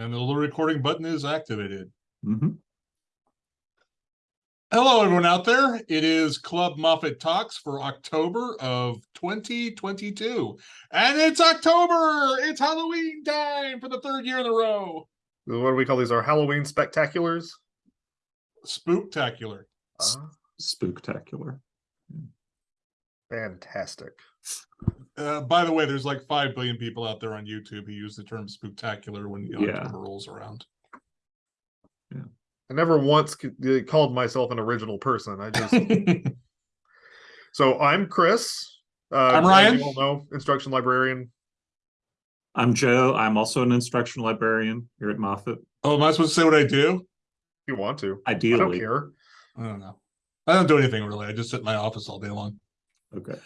And the little recording button is activated. Mhm. Hello, everyone out there. It is Club Moffett Talks for October of 2022. And it's October! It's Halloween time for the third year in a row. What do we call these? Our Halloween spectaculars? Spooktacular. Ah, Spooktacular. fantastic. Uh, by the way, there's like 5 billion people out there on YouTube who use the term spooktacular when the Yeah. October rolls around. Yeah, I never once uh, called myself an original person. I just so I'm Chris. Uh, I'm as Ryan. You all know, instruction librarian. I'm Joe. I'm also an instructional librarian here at Moffett. oh, am I supposed to say what I do? If you want to, ideally, I don't care. I don't know. I don't do anything really. I just sit in my office all day long. Okay.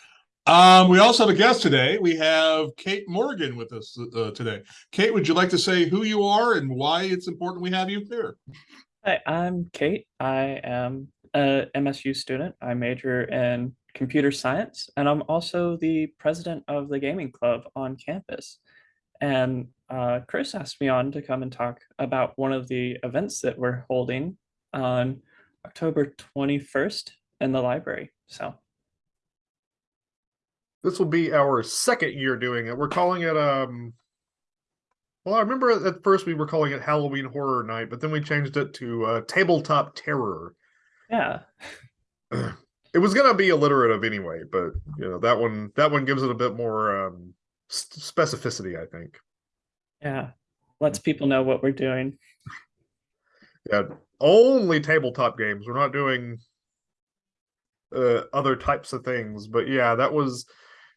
Um, we also have a guest today. We have Kate Morgan with us uh, today. Kate, would you like to say who you are and why it's important we have you here? Hi, I'm Kate. I am a MSU student. I major in computer science, and I'm also the president of the gaming club on campus. And uh, Chris asked me on to come and talk about one of the events that we're holding on October 21st in the library. So, This will be our second year doing it. We're calling it um. Well, I remember at first we were calling it Halloween Horror Night, but then we changed it to uh, Tabletop Terror. yeah, It was gonna be alliterative anyway, but you know that one that one gives it a bit more um, specificity, I think. yeah, lets people know what we're doing. Yeah, only tabletop games. We're not doing uh, other types of things. But yeah, that was.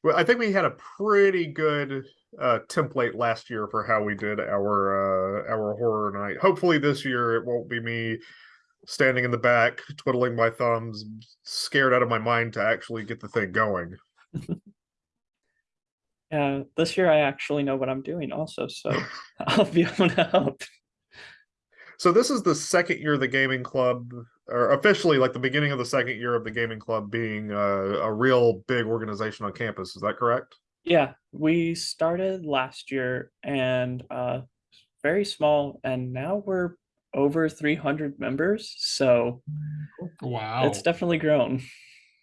Well, I think we had a pretty good uh, template last year for how we did our uh, our horror night. Hopefully, this year it won't be me standing in the back, twiddling my thumbs, scared out of my mind to actually get the thing going. Yeah, this year I actually know what I'm doing also, so I'll be able to help. So this is the second year the gaming club, or officially like the beginning of the second year of the gaming club being a, a real big organization on campus. Is that correct? Yeah, we started last year and uh very small and now we're over 300 members, so Wow. it's definitely grown.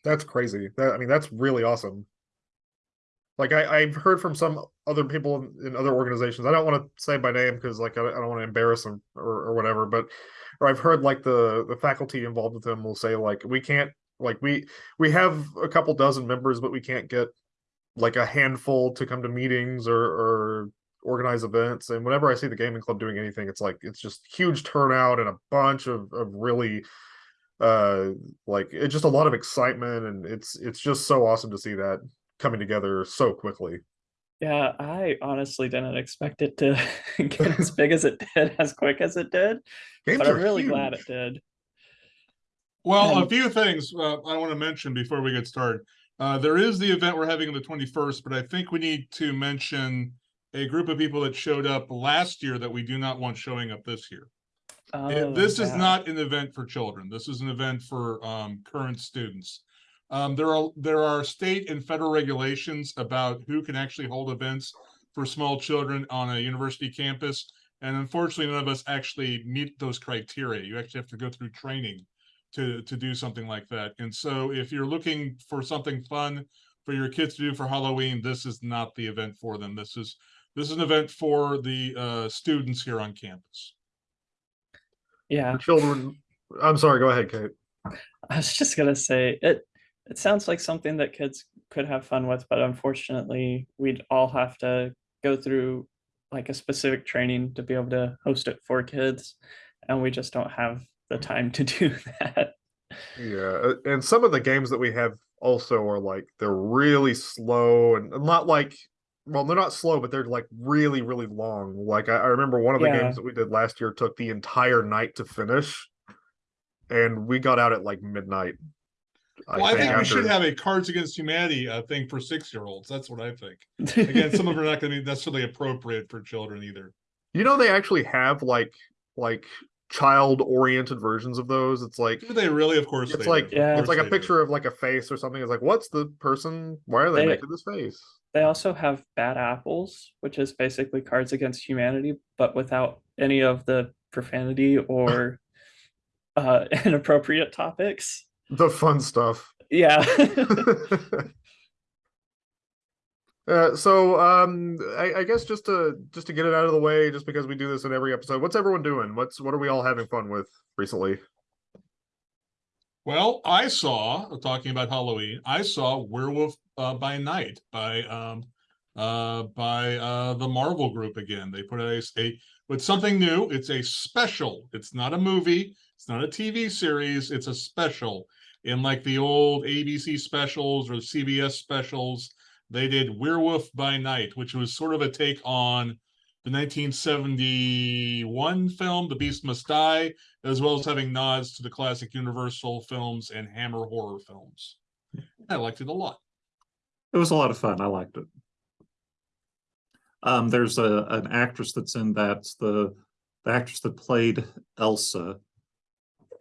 That's crazy. That I mean, that's really awesome. Like I, I've heard from some other people in, in other organizations. I don't want to say by name because like I, don't- I don't want to embarrass them or, or whatever. But or I've heard like the the faculty involved with them will say like we can't like we we have a couple dozen members, but we can't get like a handful to come to meetings or or organize events. And whenever I see the gaming club doing anything, it's like it's just huge turnout and a bunch of of really uh like it's just a lot of excitement and it's it's just so awesome to see that coming together so quickly Yeah, I honestly didn't expect it to get as big as it did, as quick as it did, games but I'm are really glad it did. Well, a few things uh, I want to mention before we get started. Uh, there is the event we're having on the 21st, but I think we need to mention a group of people that showed up last year that we do not want showing up this year. Oh, this is not an event for children. This is an event for um, current students. Um, there are there are state and federal regulations about who can actually hold events for small children on a university campus, and unfortunately, none of us actually meet those criteria. You actually have to go through training to to do something like that. And so, if you're looking for something fun for your kids to do for Halloween, this is not the event for them. This is this is an event for the uh, students here on campus. Yeah, The children i'm sorry go ahead kate I was just gonna say it. It sounds like something that kids could have fun with, but unfortunately, we'd all have to go through like a specific training to be able to host it for kids, and we just don't have the time to do that. yeah and some of the games that we have also are like they're really slow and not like well they're not slow but they're like really really long like i, I remember one of the Yeah. games that we did last year took the entire night to finish and we got out at like midnight Well, I think we should have a Cards Against Humanity uh, thing for six-year-olds. That's what I think. Again, some of them are not going to be necessarily appropriate for children either. You know they actually have like like child oriented versions of those. It's like Do they really? Of course, it's they like. Yeah. It's like a they do. picture of like a face or something. It's like what's the person? Why are they They- making this face? They also have Bad Apples, which is basically Cards Against Humanity, but without any of the profanity or uh, inappropriate topics. The fun stuff. Yeah. Uh, so um, I, I guess just to just to get it out of the way, just because we do this in every episode, what's everyone doing? What's what are we all having fun with recently? Well, I saw, talking about Halloween, I saw Werewolf uh, by Night by um uh by uh the Marvel Group again. They put out a, a with something new. It's a special. It's not a movie. It's not a TV series. It's a special. In like the old ABC specials or CBS specials, they did Werewolf by Night, which was sort of a take on the 1971 film The Beast Must Die, as well as having nods to the classic Universal films and Hammer horror films. I liked it a lot. It was a lot of fun. I liked it. Um, there's a an actress that's in that the the actress that played Elsa,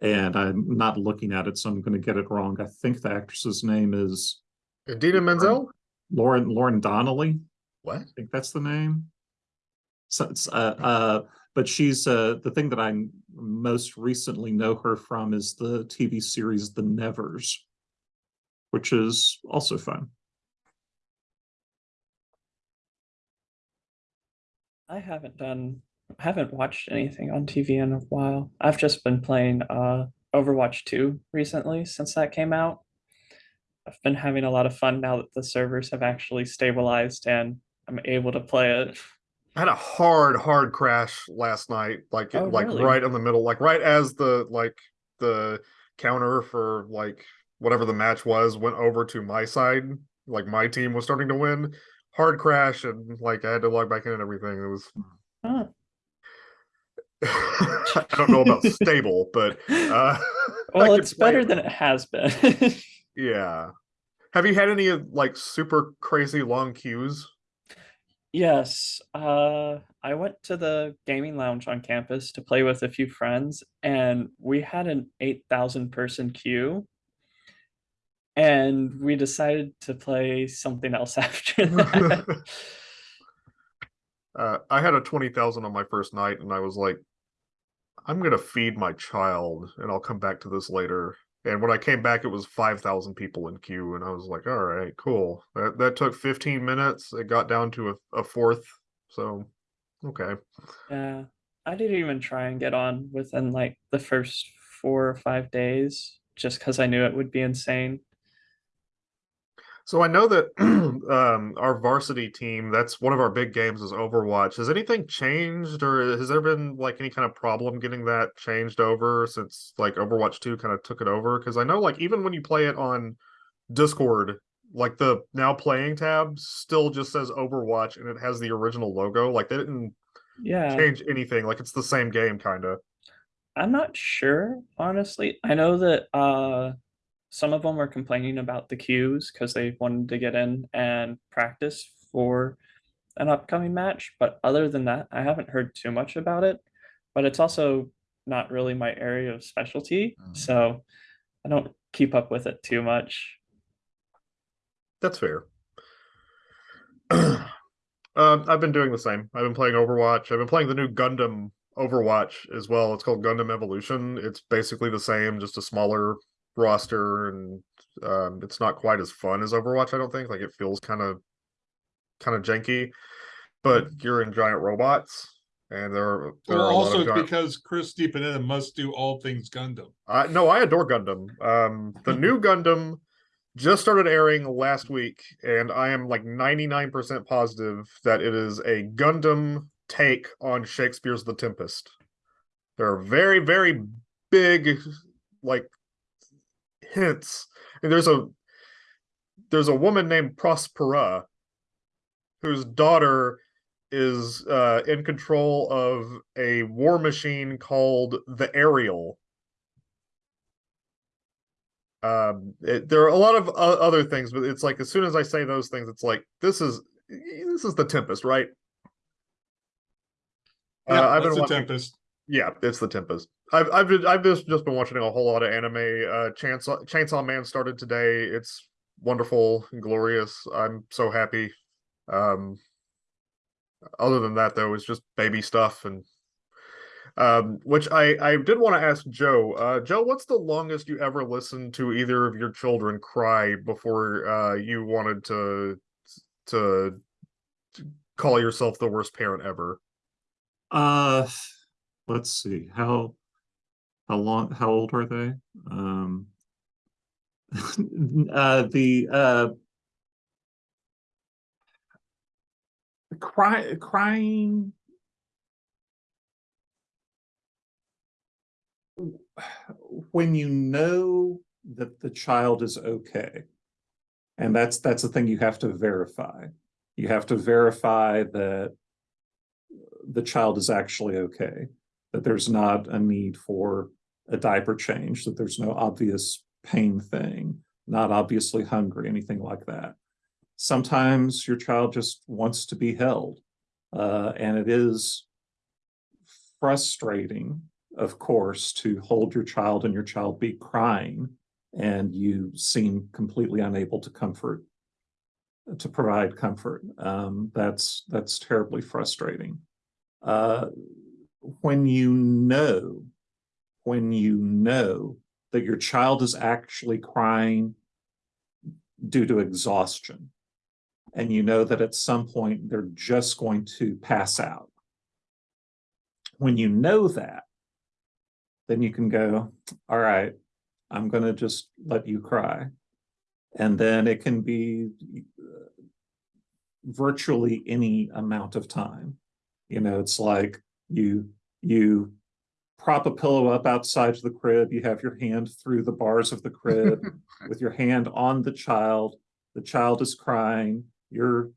and I'm not looking at it, so I'm going to get it wrong. I think the actress's name is Dina Menzel? Lauren Lauren Donnelly. What? I think that's the name. So it's uh uh, but she's uh the thing that I most recently know her from is the TV series The Nevers, which is also fun. I haven't done haven't watched anything on TV in a while. I've just been playing uh Overwatch 2 recently since that came out. I've been having a lot of fun now that the servers have actually stabilized and I'm able to play it. I had a hard, hard crash last night, like Oh, like really? right in the middle, like right as the like the counter for like whatever the match was went over to my side, like my team was starting to win. Hard crash and like I had to log back in and everything. It was Huh. I don't know about stable, but uh Well, it's better it. than it has been. Yeah. Have you had any of like super crazy long queues? Yes, uh, I went to the gaming lounge on campus to play with a few friends, and we had an 8,000 person queue. And we decided to play something else after that. uh, I had a 20,000 on my first night and I was like, I'm going to feed my child and I'll come back to this later. And when I came back, it was 5,000 people in queue. And I was like, all right, cool. That, that took 15 minutes. It got down to a, a fourth. So, okay. Yeah, I didn't even try and get on within like the first four or five days, just because I knew it would be insane. So I know that um, our varsity team, that's one of our big games is Overwatch. Has anything changed or has there been like any kind of problem getting that changed over since like Overwatch 2 kind of took it over? Because I know like even when you play it on Discord, like the now playing tab still just says Overwatch and it has the original logo. Like they didn't Yeah. change anything. Like it's the same game kind of. I'm not sure, honestly. I know that uh some of them were complaining about the queues because they wanted to get in and practice for an upcoming match. But other than that, I haven't heard too much about it. But it's also not really my area of specialty, Mm. so I don't keep up with it too much. That's fair. um, I've been doing the same. I've been playing Overwatch. I've been playing the new Gundam Overwatch as well. It's called Gundam Evolution. It's basically the same, just a smaller roster, and um, it's not quite as fun as Overwatch. I don't think. Like it feels kind of, kind of janky. But you're in giant robots, and there are there Or are also giant... because Chris DiPanetta must do all things Gundam. I no, I adore Gundam. Um, the new Gundam just started airing last week, and I am like 99% positive that it is a Gundam take on Shakespeare's The Tempest. There are very, very big like hints. And there's a there's a woman named Prospera whose daughter is uh, in control of a war machine called the Ariel um it, there are a lot of o- other things but it's like as soon as i say those things it's like this is this is the tempest right Yeah, uh, i've that's been the watching Tempest. Yeah it's the tempest i've i've been, i've just, just been watching a whole lot of anime uh chainsaw chainsaw man started today it's wonderful and glorious i'm so happy Um, other than that, though, it's just baby stuff and um, which I I did want to ask Joe. Uh, Joe, what's the longest you ever listened to either of your children cry before uh you wanted to to call yourself the worst parent ever? Uh, let's see, how, how long, how old are they? Um, uh, the, uh, cry, crying. When you know that the child is okay. And that's, that's the thing you have to verify. You have to verify that the child is actually okay, that there's not a need for a diaper change, that there's no obvious pain thing, not obviously hungry, anything like that. Sometimes your child just wants to be held, uh, and it is frustrating, of course, to hold your child and your child be crying, and you seem completely unable to comfort, to provide comfort. Um, that's that's terribly frustrating uh, when you know, when you know that your child is actually crying due to exhaustion, and you know that at some point they're just going to pass out. When you know that, then you can go, all right, I'm going to just let you cry. And then it can be uh, virtually any amount of time. You know, it's like you you prop a pillow up outside of the crib, you have your hand through the bars of the crib with your hand on the child. The child is crying, you're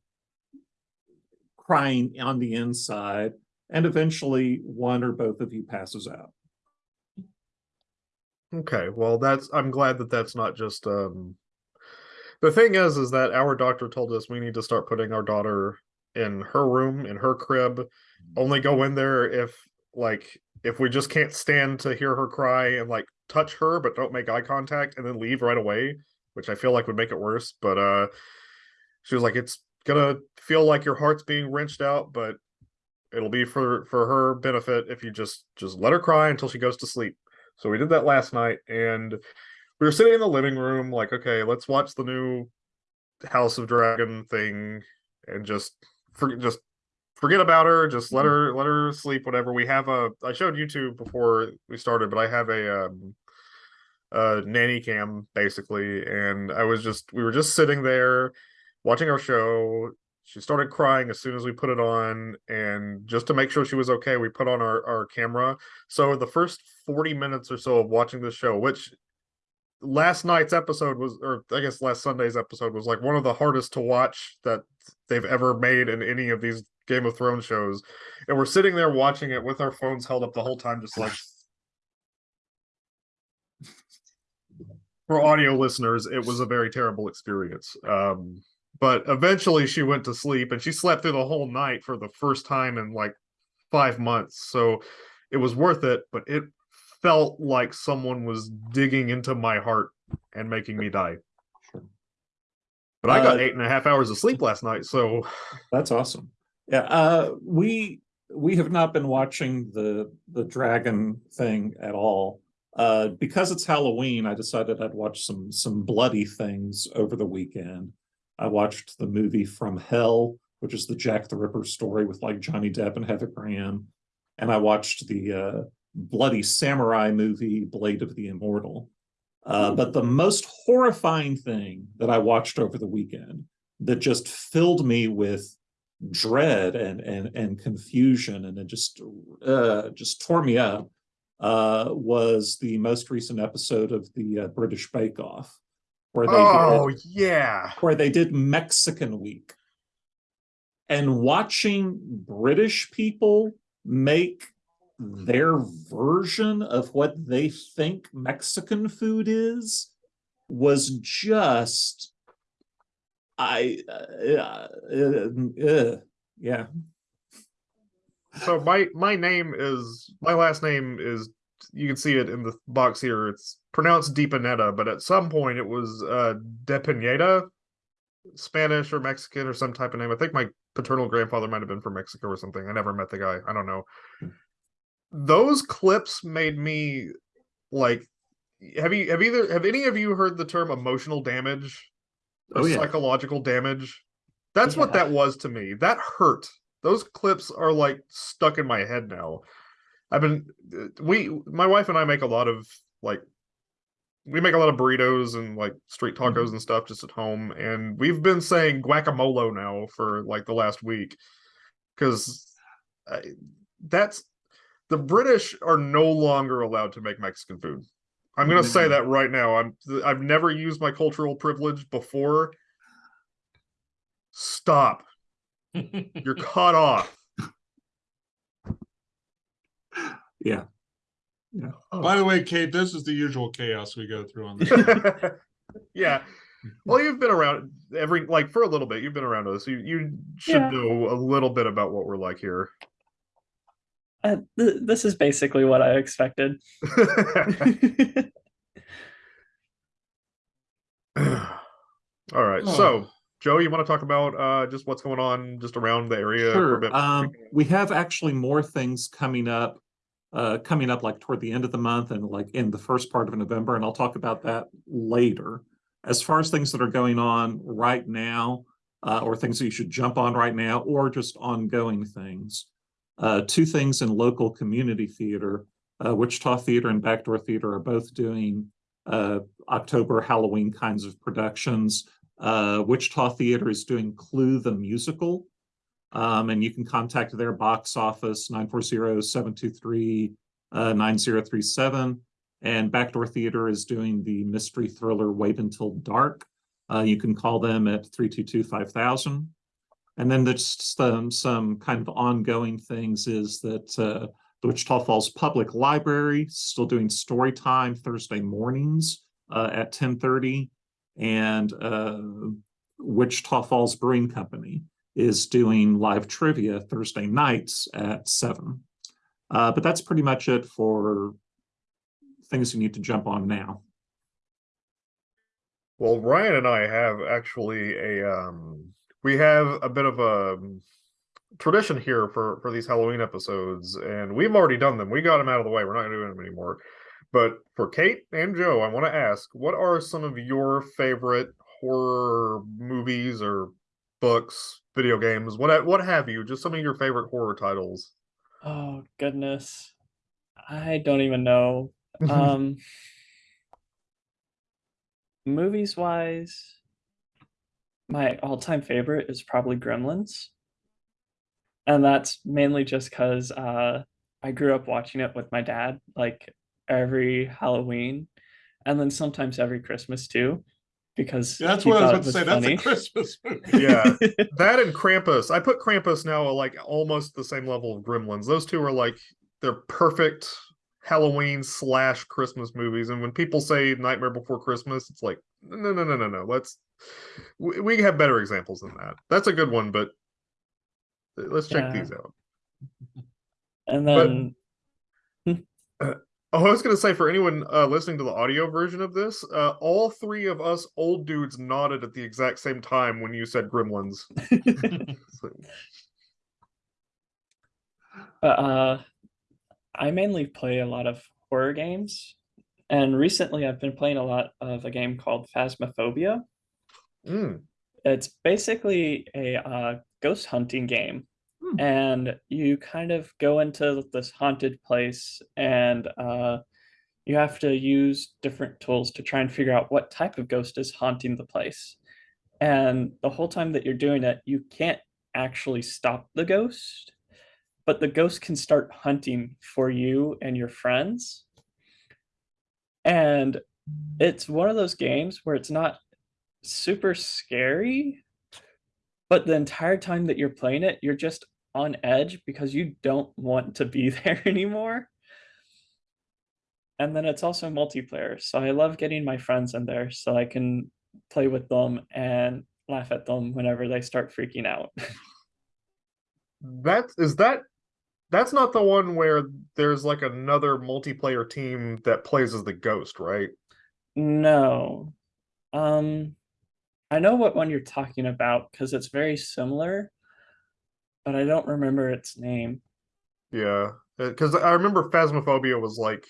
crying on the inside, and eventually one or both of you passes out. Okay, well, that's I'm glad that that's not just um. The thing is, is that our doctor told us we need to start putting our daughter in her room in her crib only go in there if like if we just can't stand to hear her cry and like touch her but don't make eye contact and then leave right away which i feel like would make it worse but uh she was like it's gonna feel like your heart's being wrenched out but it'll be for for her benefit if you just just let her cry until she goes to sleep. So we did that last night and we were sitting in the living room like okay let's watch the new house of dragon thing and just for, just forget about her just let her let her sleep whatever. We have a i showed youtube before we started but i have a um a nanny cam basically and i was just we were just sitting there watching our show. She started crying as soon as we put it on and just to make sure she was okay we put on our, our camera. So the first 40 minutes or so of watching the show which last night's episode was or i guess last sunday's episode was like one of the hardest to watch that they've ever made in any of these game of thrones shows. And we're sitting there watching it with our phones held up the whole time just like for audio listeners it was a very terrible experience. Um but eventually she went to sleep and she slept through the whole night for the first time in like five months. So it was worth it but it felt like someone was digging into my heart and making me die Sure. but i got Uh, eight and a half hours of sleep last night so That's awesome. Yeah, uh, we, we have not been watching the, the dragon thing at all. Uh, because it's Halloween, I decided I'd watch some, some bloody things over the weekend. I watched the movie From Hell, which is the Jack the Ripper story with like Johnny Depp and Heather Graham. And I watched the, uh, bloody samurai movie Blade of the Immortal. Uh, but the most horrifying thing that I watched over the weekend that just filled me with dread and and and confusion and it just uh just tore me up uh was the most recent episode of the uh, British Bake Off where they oh did, yeah. where they did Mexican week. And watching British people make their version of what they think Mexican food is was just I uh, uh, uh, yeah so my my name is my last name is you can see it in the box here it's pronounced Deepanetta, but at some point it was uh Depineta Spanish or Mexican or some type of name. I think my paternal grandfather might have been from Mexico or something. I never met the guy. I don't know. Those clips made me like have you have either have any of you heard the term emotional damage? Oh, or yeah. psychological damage. That's what that was to me. That hurt. Those clips are like stuck in my head now. I've been we my wife and I make a lot of like we make a lot of burritos and like street tacos mm-hmm. and stuff just at home and we've been saying guacamole now for like the last week cuz that's the British are no longer allowed to make Mexican food. I'm going to say mm-hmm. that right now. I'm I've never used my cultural privilege before. Stop. You're cut off. Yeah. Yeah. Oh. By the way, Kate, this is the usual chaos we go through on this. yeah. Well, you've been around every like for a little bit. You've been around us. You you should Yeah. know a little bit about what we're like here. Uh, th- this is basically what I expected. All right. So, Joe, you want to talk about uh just what's going on just around the area for a Sure. bit? Um, we have actually more things coming up, uh, coming up like toward the end of the month and like in the first part of November, and I'll talk about that later. As far as things that are going on right now, uh, or things that you should jump on right now, or just ongoing things. Uh, two things in local community theater, uh, Wichita Theater and Backdoor Theater are both doing uh, October Halloween kinds of productions. Uh, Wichita Theater is doing Clue the Musical. Um, and you can contact their box office, 940-723-9037. And Backdoor Theater is doing the mystery thriller Wait Until Dark. Uh, you can call them at 322-5000. And then there's some, some kind of ongoing things is that uh, the Wichita Falls Public Library still doing story time Thursday mornings uh, at 10:30. And uh, Wichita Falls Brewing Company is doing live trivia Thursday nights at seven. Uh, but that's pretty much it for things you need to jump on now. Well, Ryan and I have actually a um we have a bit of a um, tradition here for for these Halloween episodes and we've already done them. We got them out of the way. We're not doing them anymore. But for Kate and Joe, I want to ask, what are some of your favorite horror movies or books, video games, what what have you? Just some of your favorite horror titles. Oh goodness. I don't even know. Um movies wise, my all-time favorite is probably Gremlins. And that's mainly just because uh I grew up watching it with my dad like every Halloween and then sometimes every Christmas too. Because That's he what I was thought about it to say. That's funny. a Christmas movie. Yeah. that and Krampus. I put Krampus now like almost the same level of Gremlins. Those two are like they're perfect Halloween slash Christmas movies. And when people say Nightmare Before Christmas, it's like no, no, no, no, no. Let's we, we have better examples than that. That's a good one, but let's check Yeah. these out. And But- then Oh, I was gonna say for anyone uh, listening to the audio version of this, uh, all three of us old dudes nodded at the exact same time when you said Gremlins. So- uh, I mainly play a lot of horror games, and recently I've been playing a lot of a game called Phasmophobia. Mm. It's basically a uh, ghost hunting game, Hmm. and you kind of go into this haunted place, and uh, you have to use different tools to try and figure out what type of ghost is haunting the place. And the whole time that you're doing it, you can't actually stop the ghost but the ghost can start hunting for you and your friends. And it's one of those games where it's not super scary, but the entire time that you're playing it, you're just on edge because you don't want to be there anymore. And then it's also multiplayer. So I love getting my friends in there so I can play with them and laugh at them whenever they start freaking out. That is that that's not the one where there's like another multiplayer team that plays as the ghost, right? No. Um I know what one you're talking about because it's very similar, but I don't remember its name. Yeah, because I remember Phasmophobia was like,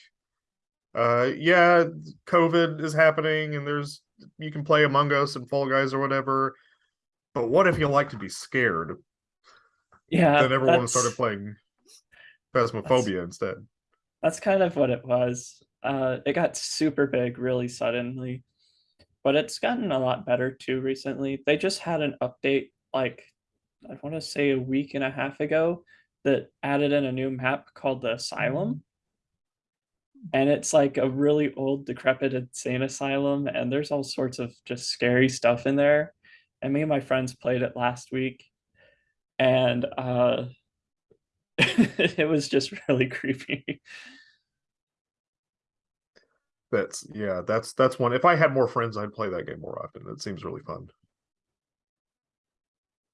uh, yeah, COVID is happening, and there's you can play Among Us and Fall Guys or whatever. But what if you like to be scared? Yeah, then everyone that's- started playing Phasmophobia instead. That's kind of what it was. Uh, it got super big really suddenly, but it's gotten a lot better too recently. They just had an update like I want to say a week and a half ago that added in a new map called the Asylum. And it's like a really old, decrepit insane asylum, and there's all sorts of just scary stuff in there. And me and my friends played it last week, and uh, it was just really creepy. That's yeah, that's that's one. If I had more friends, I'd play that game more often. It seems really fun.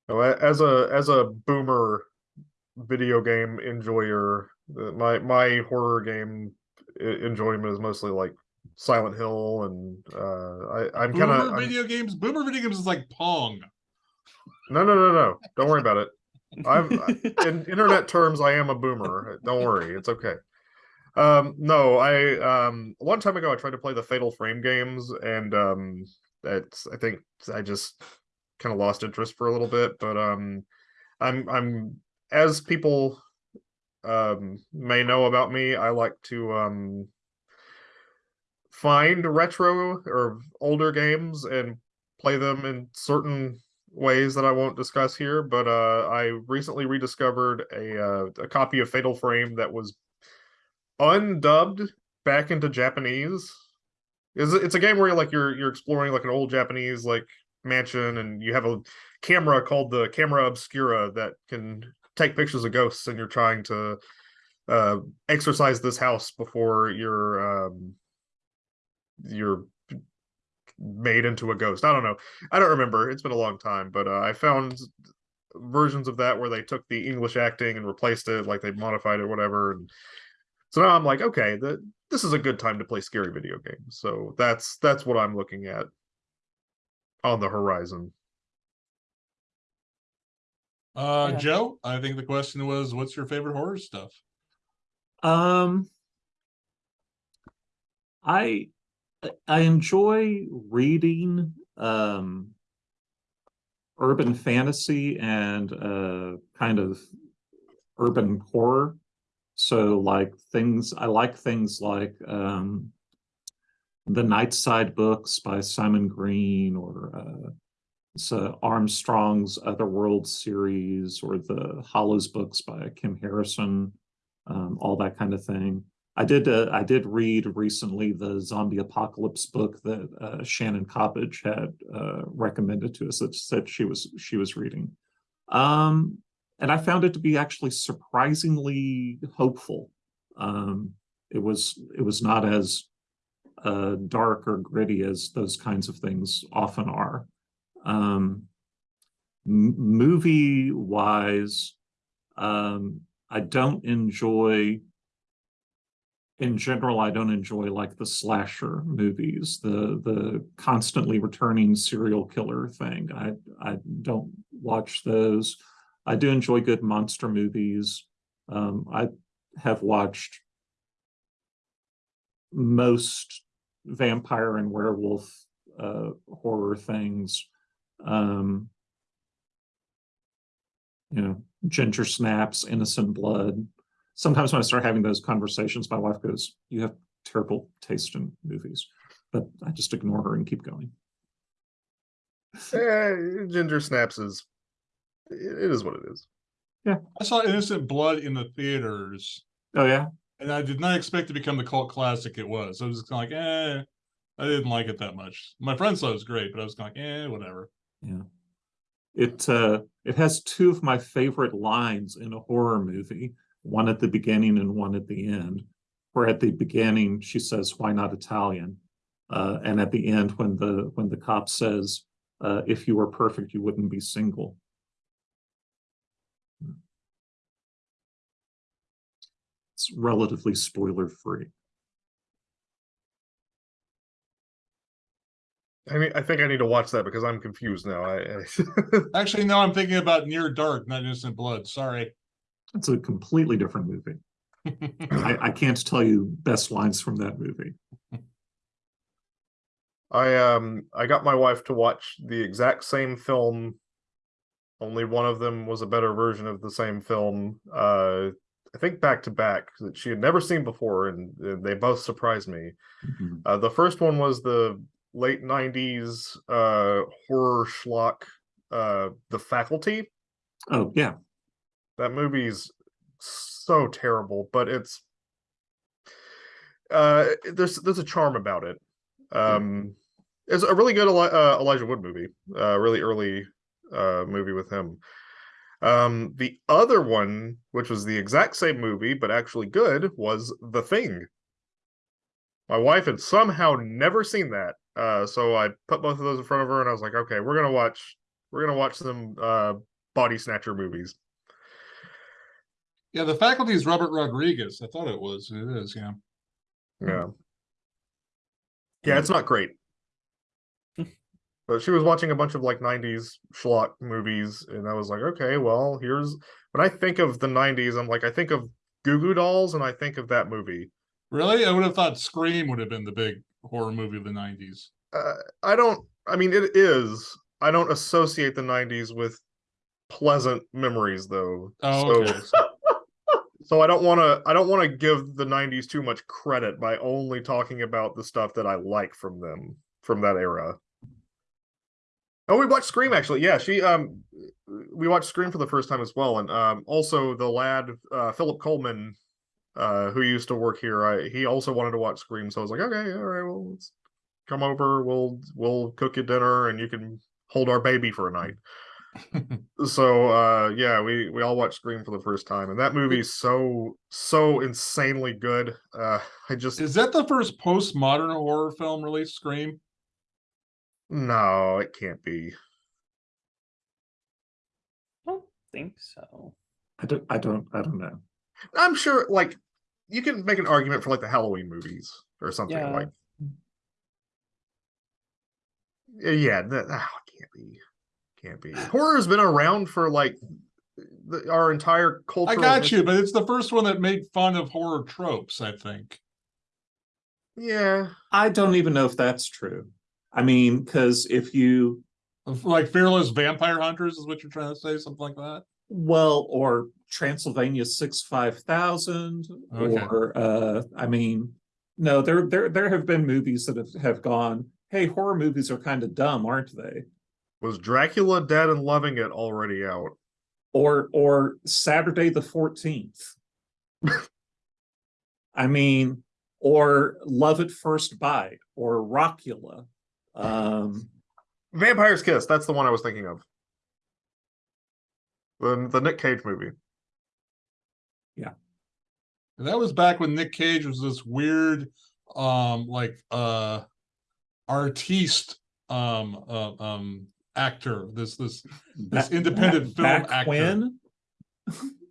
Oh, As a as a boomer video game enjoyer, uh, my my horror game enjoyment is mostly like Silent Hill, and uh, I I'm kind of video games. Boomer video games is like Pong. no no no no. Don't worry about it. I'm in internet terms, I am a boomer. Don't worry, it's okay. Um, no, I um a long time ago I tried to play the Fatal Frame games, and um that's I think I just kind of lost interest for a little bit. But um, I'm I'm as people um may know about me, I like to um find retro or older games and play them in certain ways that I won't discuss here, but uh, I recently rediscovered a uh, a copy of Fatal Frame that was undubbed back into Japanese. Is it's a game where you're like you're you're exploring like an old Japanese like mansion, and you have a camera called the camera obscura that can take pictures of ghosts, and you're trying to uh, exercise this house before you're um, you're made into a ghost. I don't know. I don't remember. It's been a long time, but uh, I found versions of that where they took the English acting and replaced it, like they modified it, whatever. And so now I'm like, okay, the, this is a good time to play scary video games. So that's that's what I'm looking at on the horizon. Uh, Yeah. Joe, I think the question was, what's your favorite horror stuff? Um, I I enjoy reading um urban fantasy and uh kind of urban horror. So like things I like things like um the Nightside books by Simon Green or uh so Armstrong's Otherworld series or the Hollows books by Kim Harrison um, all that kind of thing. I did uh, I did read recently the zombie apocalypse book that uh, Shannon Coppage had uh, recommended to us that said she was she was reading, um, and I found it to be actually surprisingly hopeful. Um, it was it was not as uh, dark or gritty as those kinds of things often are. Um, movie wise, um, I don't enjoy in general, I don't enjoy like the slasher movies, the the constantly returning serial killer thing. I I don't watch those. I do enjoy good monster movies. Um, I have watched most vampire and werewolf uh, horror things. Um, you know, ginger snaps, innocent blood. Sometimes when I start having those conversations, my wife goes, You have terrible taste in movies. But I just ignore her and keep going. Eh, Ginger Snaps is it it is what it is. Yeah. I saw Innocent Blood in the theaters, Oh yeah. and I did not expect to become the cult classic it was. I was just kind of like, eh, I didn't like it that much. My friends thought it was great, but I was kind of like, eh, whatever. Yeah. It uh it has two of my favorite lines in a horror movie, one at the beginning and one at the end. Where at the beginning she says, Why not Italian? Uh, and at the end when the when the cop says, uh, if you were perfect, you wouldn't be single. It's relatively spoiler free. I mean, I think I need to watch that because I'm confused now. I, I Actually, no, I'm thinking about Near Dark, not Innocent Blood. Sorry. It's a completely different movie. I, I can't tell you best lines from that movie. I um I got my wife to watch the exact same film. Only one of them was a better version of the same film. Uh, I think back to back that she had never seen before, and, and they both surprised me. Mhm. Uh, the first one was the late '90s uh, horror schlock, uh, The Faculty. Oh, yeah. That movie's so terrible, but it's uh there's there's a charm about it. Um it's a really good Eli- uh, Elijah Wood movie. Uh really early uh movie with him. Um the other one, which was the exact same movie but actually good, was The Thing. My wife had somehow never seen that. Uh so I put both of those in front of her and I was like, "Okay, we're going to watch we're going to watch some uh body snatcher movies." Yeah, the faculty is Robert Rodriguez. I thought it was. It is, yeah. Yeah. Yeah, it's not great. But she was watching a bunch of like 90s schlock movies, and I was like, okay, well, here's when I think of the 90s, I'm like, I think of Goo Goo Dolls and I think of that movie. Really? I would have thought Scream would have been the big horror movie of the nineties. Uh, I don't, I mean, it is. I don't associate the 90s with pleasant memories though. Oh, So- okay. so I don't want to I don't want to give the 90s too much credit by only talking about the stuff that I like from them from that era. Oh, we watched Scream actually. Yeah, she um we watched Scream for the first time as well and um also the lad uh Philip Coleman uh who used to work here, I he also wanted to watch Scream so I was like, "Okay, all right, well, let's come over. We'll we'll cook you dinner and you can hold our baby for a night." so uh yeah we we all watched scream for the first time and that movie's so so insanely good uh i just Is that the first postmodern horror film released? Scream? No it can't be I don't think so. I don't, I don't, I don't know. i'm sure like you can make an argument for like the halloween movies or something Yeah. like yeah that oh, it can't be can't be horror's been around for like the, our entire culture I got you, but it's the first one that made fun of horror tropes, I think. yeah I don't even know if that's true. I mean, because if you, Like Fearless Vampire Hunters is what you're trying to say, something like that? well, or Transylvania six five thousand, Okay. or uh, I mean, no, there there there have been movies that have, have gone, hey, horror movies are kind of dumb, aren't they? was dracula dead and loving it already out Or or Saturday the fourteenth. I mean, or Love at First Bite, or Rockula. Um, vampire's kiss that's the one i was thinking of the, the nick cage movie And that was back when Nick Cage was this weird, um, like uh artiste um uh, um actor. This this This back- independent film back actor. when?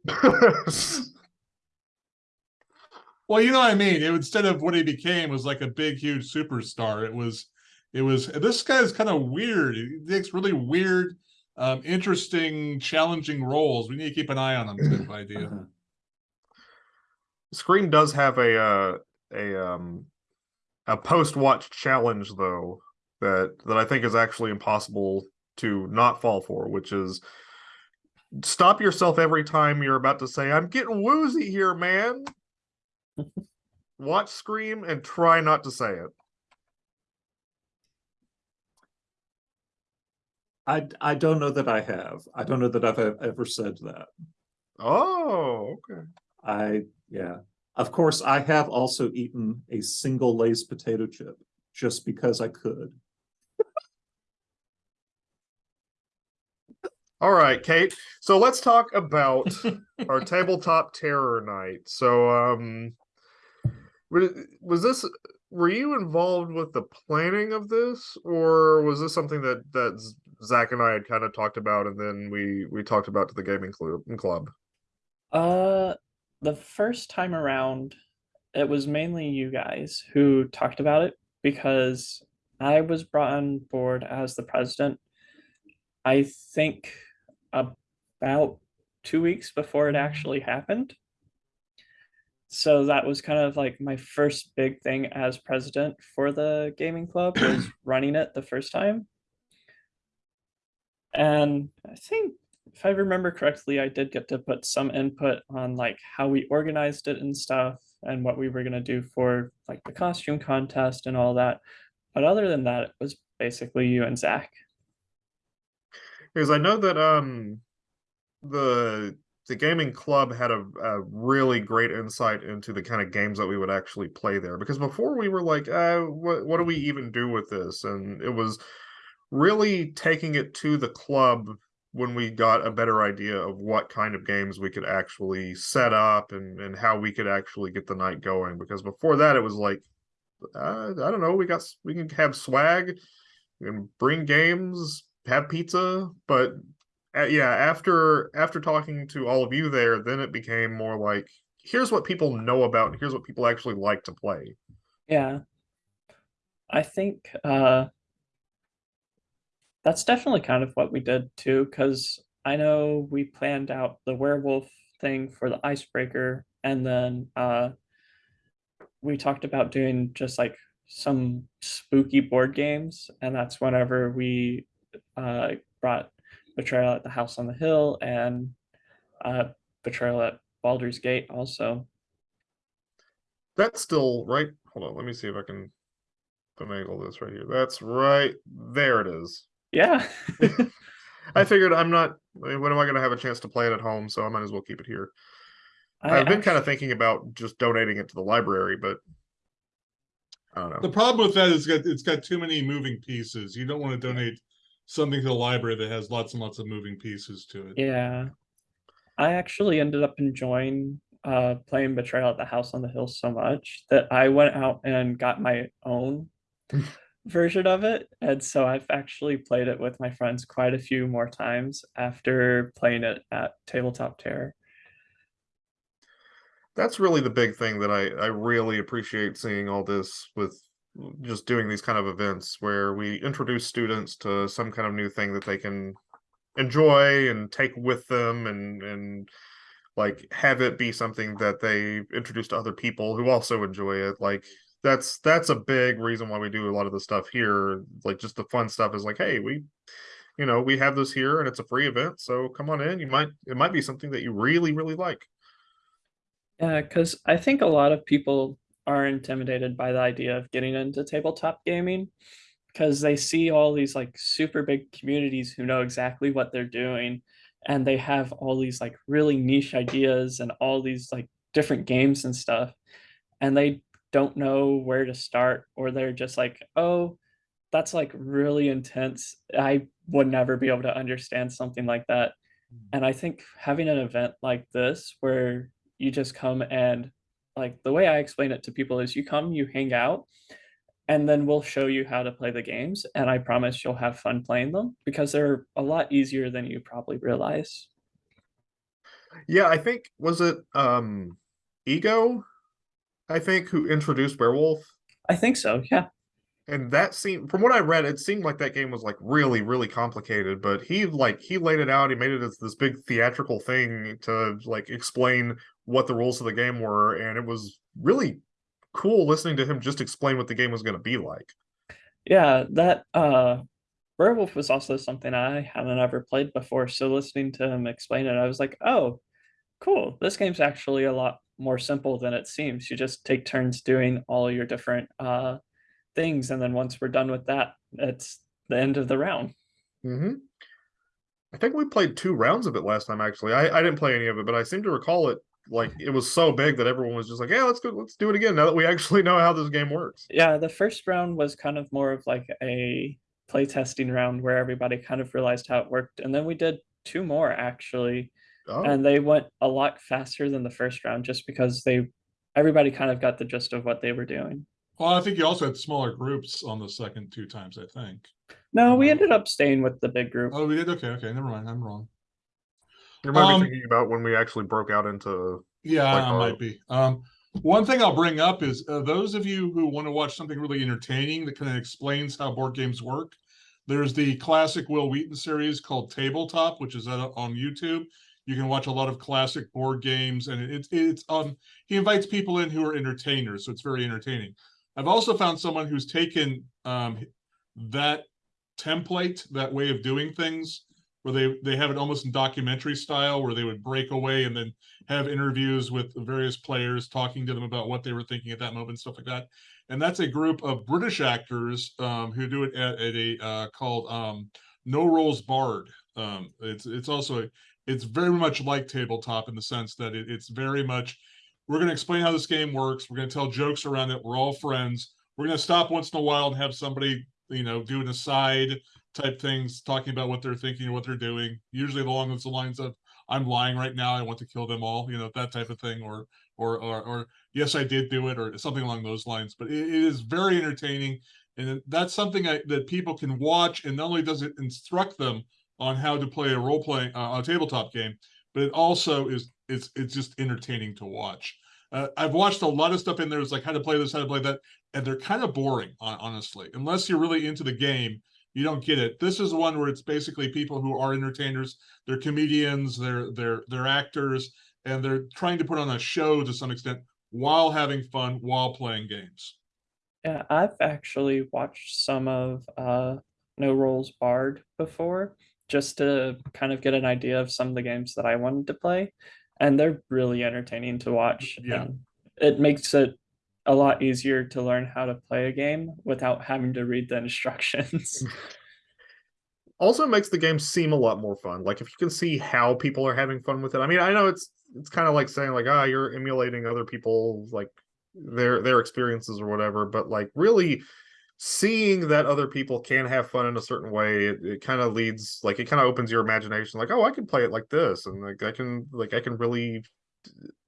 well, you know what I mean. It instead of what he became was like a big, huge superstar. It was it was this guy's kind of weird. He takes really weird, um, interesting, challenging roles. We need to keep an eye on him too, idea. Scream does have a uh, a um a post watch challenge though that that I think is actually impossible to not fall for, which is stop yourself every time you're about to say, I'm getting woozy here, man. Watch Scream and try not to say it. I I don't know that I have. I don't know that I've ever said that. Oh, okay. I yeah. Of course, I have also eaten a single Lay's potato chip just because I could. All right, Kate. So let's talk about our tabletop terror night. So um was this were you involved with the planning of this or was this something that that Zach and I had kind of talked about and then we we talked about to the gaming club club? Uh, the first time around, it was mainly you guys who talked about it because I was brought on board as the president. I think about two weeks before it actually happened. So that was kind of like my first big thing as president for the gaming club was running it the first time. And I think if I remember correctly, I did get to put some input on like how we organized it and stuff and what we were gonna do for like the costume contest and all that. But other than that, it was basically you and Zach. Because I know that um the the gaming club had a, a really great insight into the kind of games that we would actually play there. Because before we were like, uh, what what do we even do with this? And it was really taking it to the club when we got a better idea of what kind of games we could actually set up and and how we could actually get the night going. Because before that, it was like, uh, I don't know, we got we can have swag, can bring games, have pizza, but uh, yeah, after after talking to all of you there, then it became more like here's what people know about, and here's what people actually like to play. Yeah. I think uh that's definitely kind of what we did too, because I know we planned out the werewolf thing for the icebreaker, and then uh we talked about doing just like some spooky board games, and that's whenever we uh brought Betrayal at the House on the Hill and uh Betrayal at Baldur's Gate also. That's still right. Hold on, let me see if I can finagle this right here. That's right there. It is. Yeah. I figured I'm not. When am I going to have a chance to play it at home? So I might as well keep it here. I I've been kind of thinking about just donating it to the library, but I don't know. The problem with that is that it's got too many moving pieces. You don't want to donate something to the library that has lots and lots of moving pieces to it. Yeah. I actually ended up enjoying uh playing Betrayal at the House on the Hill so much that I went out and got my own version of it. And so I've actually played it with my friends quite a few more times after playing it at Tabletop Terror. that's really the big thing that I I really appreciate seeing all this with just doing these kind of events where we introduce students to some kind of new thing that they can enjoy and take with them and and like have it be something that they introduce to other people who also enjoy it like that's that's a big reason why we do a lot of the stuff here. Like just the fun stuff is like hey we you know we have this here and it's a free event so come on in. You might it might be something that you really really like. Uh, yeah, because I think a lot of people are intimidated by the idea of getting into tabletop gaming because they see all these like super big communities who know exactly what they're doing and they have all these like really niche ideas and all these like different games and stuff and they don't know where to start or they're just like oh that's like really intense. I would never be able to understand something like that. And i think having an event like this where you just come and like the way i explain it to people is you come you hang out and then we'll show you how to play the games and i promise you'll have fun playing them because they're a lot easier than you probably realize. Yeah, I think was it um Ego, I think, who introduced Werewolf. i think so yeah And that seemed from what I read, it seemed like that game was like really, really complicated, but he like he laid it out, he made it as this big theatrical thing to like explain what the rules of the game were, and it was really cool listening to him just explain what the game was gonna be like. yeah that uh werewolf was also something i hadn't ever played before so listening to him explain it i was like oh cool this game's actually a lot more simple than it seems you just take turns doing all your different uh things and then once we're done with that it's the end of the round hmm I think we played two rounds of it last time. Actually, I, I didn't play any of it, but I seem to recall it like it was so big that everyone was just like, "Yeah, let's go, let's do it again." Now that we actually know how this game works. yeah the first round was kind of more of like a play testing round where everybody kind of realized how it worked and then we did two more actually Oh, and they went a lot faster than the first round just because they everybody kind of got the gist of what they were doing Well, I think you also had smaller groups on the second two times, I think. no we Mhm. ended up staying with the big group Oh, we did? Okay, okay, never mind, I'm wrong. you might um, be thinking about when we actually broke out into Yeah, Like I our- might be. Um, One thing I'll bring up is uh, those of you who want to watch something really entertaining that kind of explains how board games work. There's the classic Wil Wheaton series called Tabletop, which is uh, on YouTube. You can watch a lot of classic board games, and it's it's um he invites people in who are entertainers, so it's very entertaining. I've also found someone who's taken um that template, that way of doing things, where they they have it almost in documentary style, where they would break away and then have interviews with various players, talking to them about what they were thinking at that moment, stuff like that. And that's a group of British actors um, who do it at, at a uh, called um, No Rolls Barred. Um, it's it's also it's very much like tabletop in the sense that it, it's very much we're going to explain how this game works. We're going to tell jokes around it. We're all friends. We're going to stop once in a while and have somebody you know do an aside type things, talking about what they're thinking or what they're doing. Usually along those lines of I'm lying right now. I want to kill them all. You know that type of thing, or or or, or yes, I did do it, or something along those lines. But it, it is very entertaining, and that's something I, that people can watch. And not only does it instruct them on how to play a role playing uh, a tabletop game, but it also is it's it's just entertaining to watch. Uh, I've watched a lot of stuff in there. It's like how to play this, how to play that, and they're kind of boring, honestly. Unless you're really into the game, you don't get it. This is one where it's basically people who are entertainers. They're comedians, they're they're they're actors, and they're trying to put on a show to some extent while having fun while playing games. Yeah, I've actually watched some of uh, No Rolls Barred before, just to kind of get an idea of some of the games that I wanted to play, and they're really entertaining to watch. Yeah. and it makes it a lot easier to learn how to play a game without having to read the instructions. also makes the game seem a lot more fun. Like if you can see how people are having fun with it. I mean, I know it's it's kind of like saying like, ah, you're emulating other people like their their experiences or whatever, but like really seeing that other people can have fun in a certain way, it, it kind of leads like it kind of opens your imagination like, oh, I can play it like this and like I can like I can really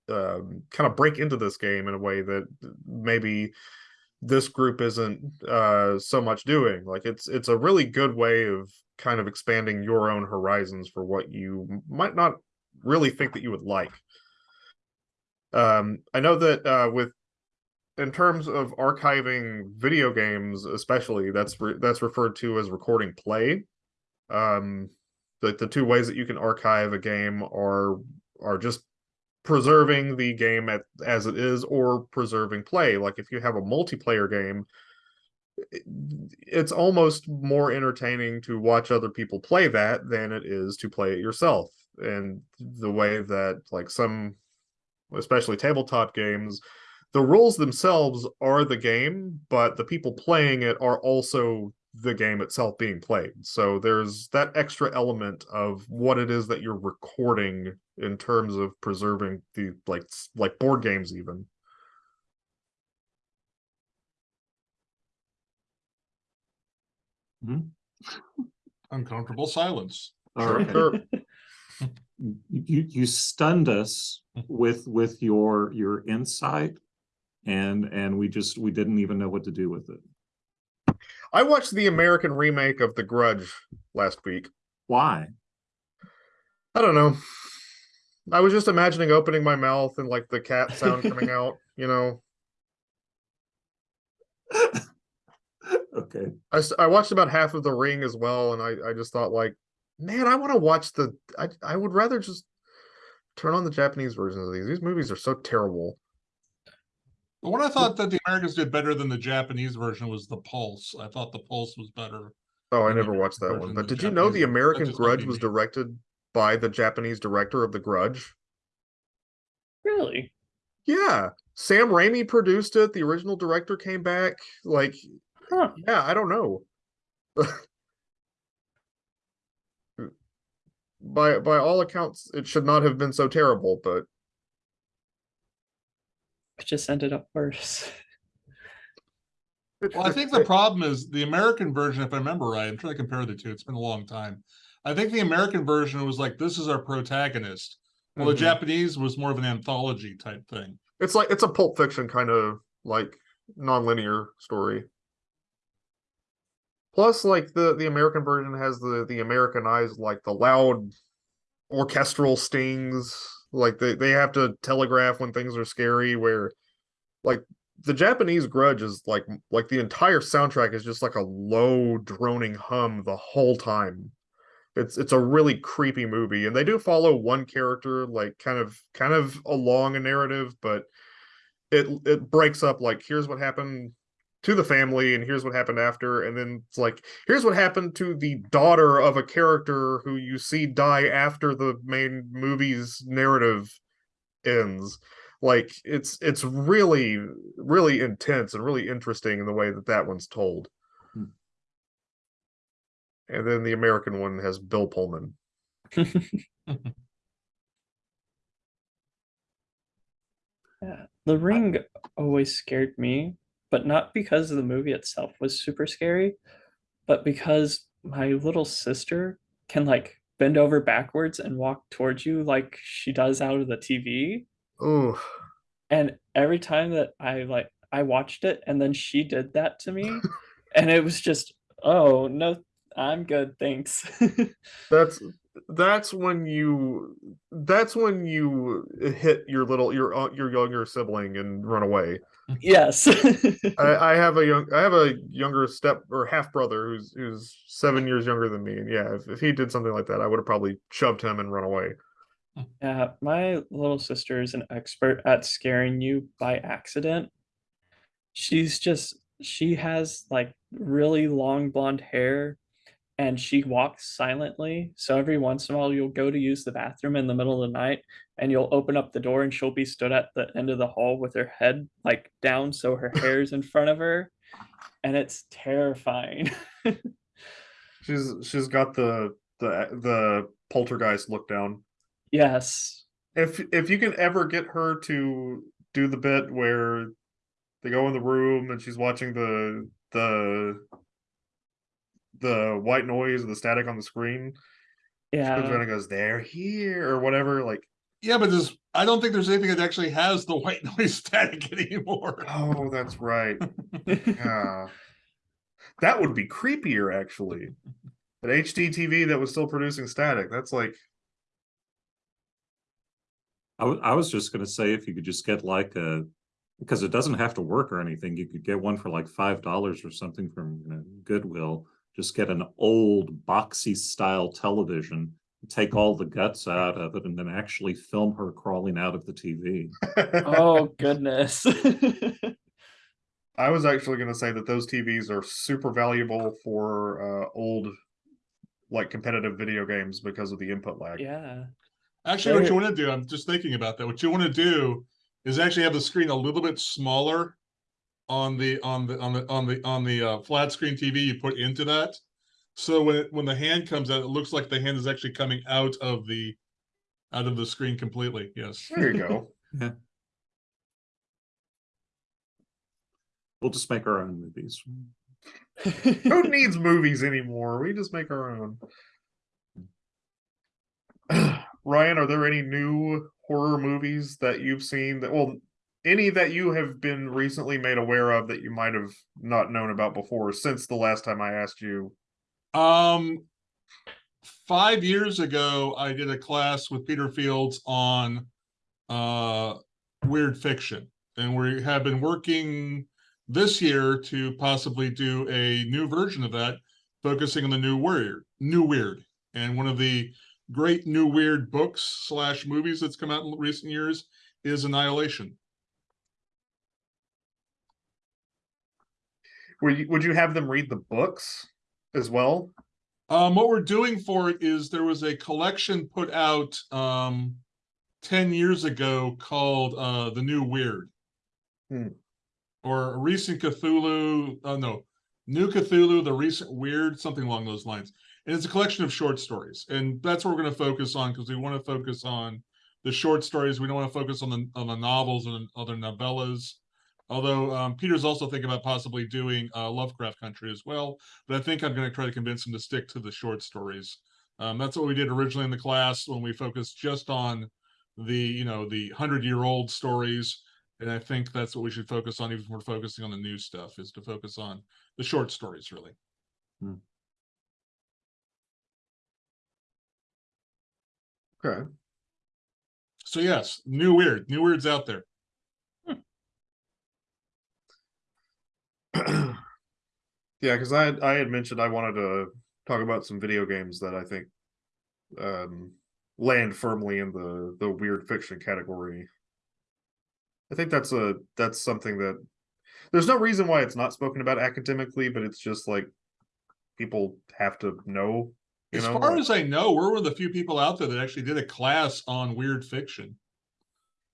um kind of break into this game in a way that maybe this group isn't uh so much doing. Like it's it's a really good way of kind of expanding your own horizons for what you might not really think that you would like. Um i know that uh with in terms of archiving video games especially that's re- that's referred to as recording play. Um like the two ways that you can archive a game are are just preserving the game at, as it is or preserving play. Like if you have a multiplayer game it's almost more entertaining to watch other people play that than it is to play it yourself. And the way that like some especially tabletop games the rules themselves are the game but the people playing it are also the game itself being played so there's that extra element of what it is that you're recording in terms of preserving the like like board games even hmm? Uncomfortable silence. All Sure, right. sure. You, you stunned us with, with your, your insight. And, and we just, we didn't even know what to do with it. I watched the American remake of The Grudge last week. Why? I don't know. I was just imagining opening my mouth and like the cat sound coming out, you know. Okay. I, I watched about half of The Ring as well, and I, I just thought like, man, I want to watch the. I I would rather just turn on the Japanese versions of these. These movies are so terrible. The one I thought that the Americans did better than the Japanese version was The Pulse. I thought The Pulse was better. Oh, I never watched that one. But the did you know the Japanese version, that American Grudge was directed by the Japanese director of The Grudge? really? Yeah, Sam Raimi produced it. The original director came back. Like, Huh. yeah, I don't know. by by all accounts, it should not have been so terrible, but It just ended up worse. Well, I think the problem is the American version, if I remember right, I'm trying to compare the two. It's been a long time. I think the American version was like, this is our protagonist. Well, Mhm. the Japanese was more of an anthology type thing. it's like it's a Pulp Fiction kind of like non-linear story. Plus, like the the American version has the the Americanized like the loud orchestral stings. Like they they have to telegraph when things are scary. Where like the Japanese Grudge is like like the entire soundtrack is just like a low droning hum the whole time. It's it's a really creepy movie, and they do follow one character like kind of kind of along a narrative, but it it breaks up like here's what happened to the family and here's what happened after and then it's like here's what happened to the daughter of a character who you see die after the main movie's narrative ends. Like it's it's really really intense and really interesting in the way that that one's told. Hmm. and then the american one has bill pullman. Yeah, The Ring always scared me, but not because the movie itself was super scary, but because my little sister can like bend over backwards and walk towards you like she does out of the TV. oh And every time that I like I watched it and then she did that to me and it was just oh no I'm good thanks. that's that's when you that's when you hit your little your uh, your younger sibling and run away yes. I, I have a young I have a younger step or half brother who's who's seven years younger than me, and yeah, if, if he did something like that, I would have probably shoved him and run away. Yeah, my little sister is an expert at scaring you by accident. She's just, she has like really long blonde hair and she walks silently. So every once in a while, you'll go to use the bathroom in the middle of the night and you'll open up the door and she'll be stood at the end of the hall with her head like down so her hair's in front of her. And it's terrifying. She's she's got the the the poltergeist look down. yes. If if you can ever get her to do the bit where they go in the room and she's watching the the the white noise or the static on the screen, she comes around Yeah. and goes, "They're here" or whatever. Like, Yeah, but there's, I don't think there's anything that actually has the white noise static anymore. oh, that's right. Yeah. That would be creepier, actually. An HD TV that was still producing static. That's like, I wa- I was just gonna say if you could just get like a, because it doesn't have to work or anything, you could get one for like five dollars or something from you know, Goodwill. Just get an old boxy style television, take all the guts out of it, and then actually film her crawling out of the TV. Oh, goodness. I was actually going to say that those TVs are super valuable for uh, old, like competitive video games because of the input lag. yeah. Actually, what you want to do, I'm just thinking about that. What you want to do is actually have the screen a little bit smaller on the on the on the on the on the uh, flat screen TV you put into that. So when it, when the hand comes out, it looks like the hand is actually coming out of the out of the screen completely. Yes. There you go. yeah. We'll just make our own movies. Who needs movies anymore? We just make our own. Ryan, are there any new horror movies that you've seen that well any that you have been recently made aware of that you might have not known about before since the last time I asked you? Um, five years ago, I did a class with Peter Fields on uh weird fiction, and we have been working this year to possibly do a new version of that, focusing on the new weird, new weird, and one of the great new weird books slash movies that's come out in recent years is Annihilation. Would you, would you have them read the books as well? Um, what we're doing for it is there was a collection put out um 10 years ago called uh The New Weird. Hmm. Or recent Cthulhu, uh no, New Cthulhu, the recent weird, something along those lines. And it's a collection of short stories. And that's what we're going to focus on because we want to focus on the short stories. We don't want to focus on the on the novels and other novellas. Although um, Peter's also thinking about possibly doing uh, Lovecraft Country as well, but I think I'm going to try to convince him to stick to the short stories. Um, that's what we did originally in the class when we focused just on the you know the hundred year old stories, and I think that's what we should focus on. Even if we're focusing on the new stuff, is to focus on the short stories really. Okay. So yes, new weird, new weirds out there. yeah, because I had, I had mentioned I wanted to talk about some video games that I think um land firmly in the the weird fiction category. I think that's a that's something that there's no reason why it's not spoken about academically, but it's just like people have to know. You As know, far like- as I know, we're one of the few people out there that actually did a class on weird fiction.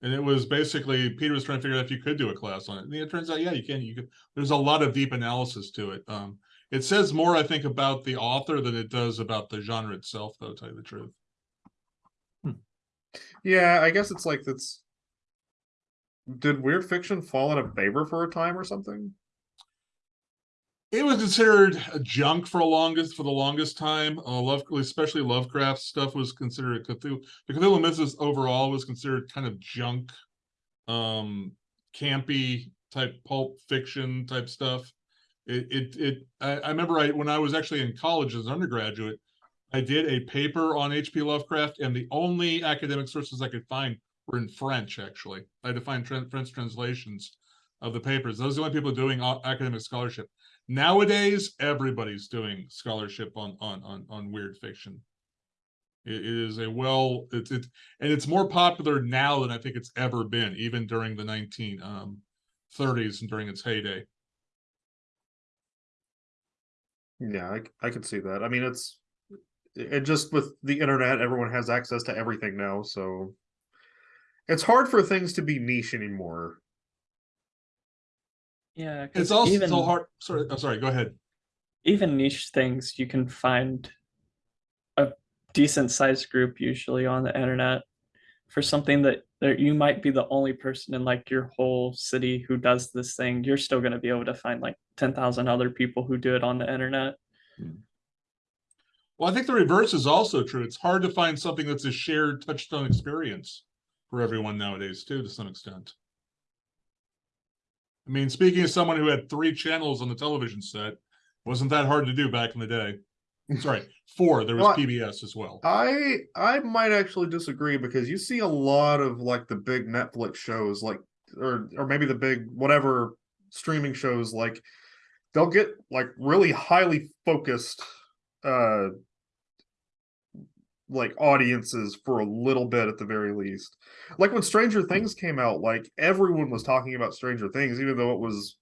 And it was basically, Peter was trying to figure out if you could do a class on it. And it turns out, yeah, you can, you could, there's a lot of deep analysis to it. Um, it says more, I think, about the author than it does about the genre itself, though, to tell you the truth. yeah, I guess it's like that's. Did weird fiction fall out of favor for a time or something? It was considered a junk for a longest for the longest time. Uh, love, especially Lovecraft stuff was considered Cthulhu. The Cthulhu Mythos overall was considered kind of junk, um, campy type pulp fiction type stuff. It, it, it. I, I remember I when I was actually in college as an undergraduate, I did a paper on H.P. Lovecraft, and the only academic sources I could find were in French. Actually, I had to find French translations of the papers. Those are the only people doing academic scholarship. Nowadays, everybody's doing scholarship on on on on weird fiction. It, it is a well, it's it, and it's more popular now than I think it's ever been, even during the nineteen um, thirties and during its heyday. Yeah, i, I could see that. I mean, it's it just with the internet, everyone has access to everything now, so it's hard for things to be niche anymore. Yeah, It's also even, so hard. Sorry, I'm sorry. Go ahead. even niche things you can find a decent sized group usually on the internet for something that there you might be the only person in like your whole city who does this thing you're still going to be able to find like 10,000 other people who do it on the internet hmm. Well, I think the reverse is also true. It's hard to find something that's a shared touchstone experience for everyone nowadays, too, to some extent. I mean, speaking as someone who had three channels on the television set, wasn't that hard to do back in the day? Sorry, four. There was Well, PBS as well. I I might actually disagree because you see a lot of like the big Netflix shows, like or or maybe the big whatever streaming shows, like they'll get like really highly focused uh like audiences for a little bit at the very least. Like when Stranger Things came out, like everyone was talking about Stranger Things, even though it was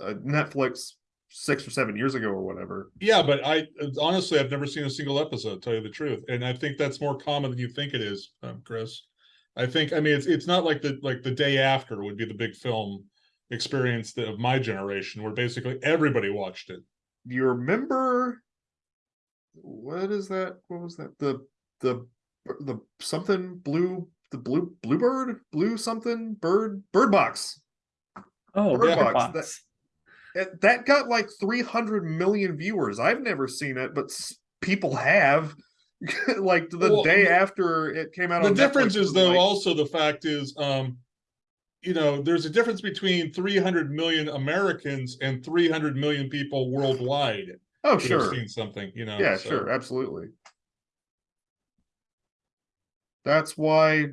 uh, Netflix six or seven years ago or whatever. Yeah, but I honestly, I've never seen a single episode, tell you the truth. And I think that's more common than you think it is, um, Chris. I think, I mean, it's it's not like the like the day after would be the big film experience of my generation, where basically everybody watched it. You remember what is that? What was that? The the the something blue the blue bluebird blue something bird bird box. oh Bird Bird Box, that- Box. It, that got like 300 million viewers. I've never seen it, but people have. like the Well, day the- after it came out. The on difference Netflix, is though like- also the fact is, um, you know, there's a difference between 300 million Americans and 300 million people worldwide oh who sure, seen something, you know. yeah, so- sure, absolutely. That's why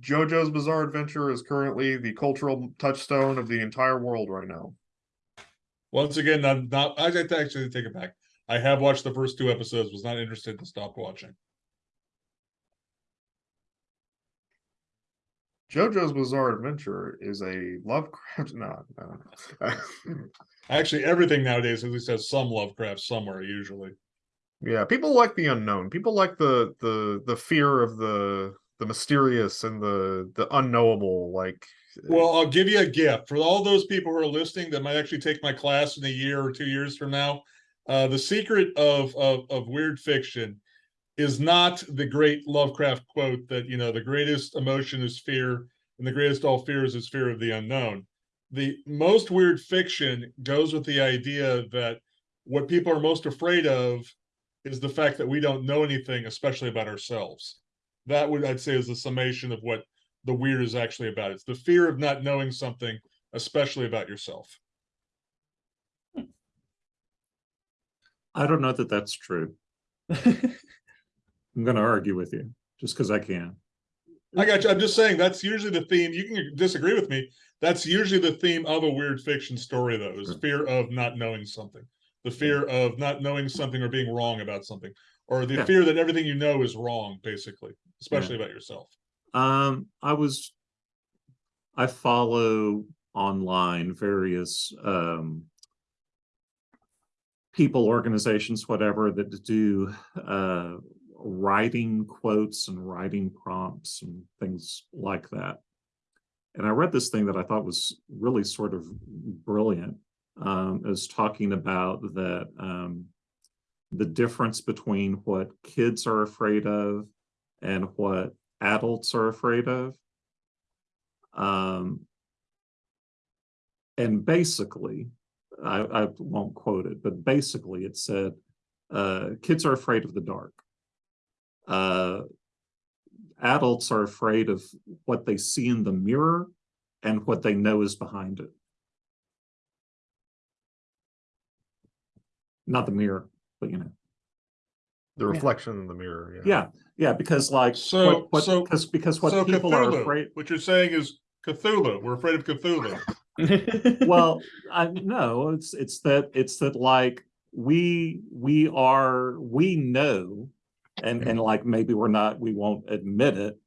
JoJo's Bizarre Adventure is currently the cultural touchstone of the entire world right now. Once again, I'm not, I actually take it back. I have watched the first two episodes, was not interested and stopped watching. JoJo's Bizarre Adventure is a Lovecraft. No, no. Actually, everything nowadays at least has some Lovecraft somewhere usually. Yeah, people like the unknown. People like the the the fear of the the mysterious and the the unknowable. Like, Well, I'll give you a gift for all those people who are listening that might actually take my class in a year or two years from now. Uh, the secret of, of of weird fiction is not the great Lovecraft quote that you know the greatest emotion is fear, and the greatest all fears is fear of the unknown. The most weird fiction goes with the idea that what people are most afraid of is the fact that we don't know anything, especially about ourselves. That would I'd say is the summation of what the weird is actually about. It's the fear of not knowing something, especially about yourself. I don't know that that's true. I'm gonna argue with you, just because I can. I got you. I'm just saying that's usually the theme. You can disagree with me. That's usually the theme of a weird fiction story, though, is fear of not knowing something. The fear of not knowing something or being wrong about something, or the Yeah. fear that everything you know is wrong, basically, especially about yourself. Um, I was, I follow online various, um, people, organizations, whatever, that do, uh, writing quotes and writing prompts and things like that. And I read this thing that I thought was really sort of brilliant. Um, was talking about that, um, the difference between what kids are afraid of and what adults are afraid of. Um, and basically, I, I won't quote it, but basically it said, uh, kids are afraid of the dark. Uh, adults are afraid of what they see in the mirror and what they know is behind it. Not the mirror, but you know. The reflection in the mirror. Yeah. Yeah, yeah, because like So- what, what, so- because because what so people are afraid. what you're saying is Cthulhu. We're afraid of Cthulhu. Well, I no, it's it's that it's that like we we are we know, and and like maybe we're not we won't admit it,